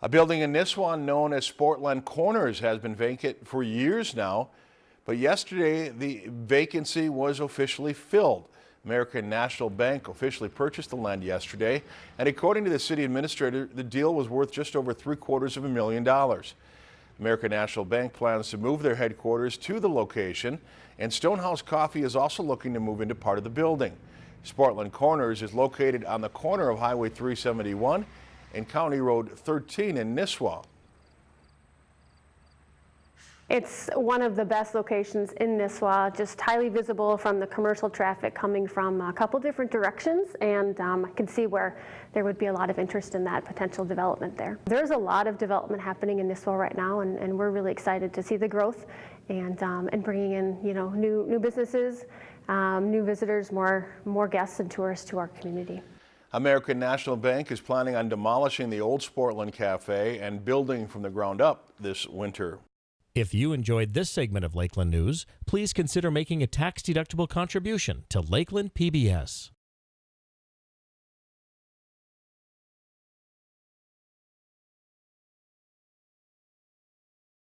A building in Nisswa known as Sportland Corners has been vacant for years now, but yesterday the vacancy was officially filled. American National Bank officially purchased the land yesterday, and according to the city administrator, the deal was worth just over three quarters of a million dollars. American National Bank plans to move their headquarters to the location, and Stonehouse Coffee is also looking to move into part of the building. Sportland Corners is located on the corner of Highway 371 and County Road 13 in Nisswa. It's one of the best locations in Nisswa, just highly visible from the commercial traffic coming from a couple different directions, and um, I can see where there would be a lot of interest in that potential development there. There's a lot of development happening in Nisswa right now, and, and we're really excited to see the growth and, um, and bringing in you know, new, new businesses, um, new visitors, more, more guests and tourists to our community. American National Bank is planning on demolishing the old Sportland Cafe and building from the ground up this winter. If you enjoyed this segment of Lakeland News, please consider making a tax-deductible contribution to Lakeland PBS.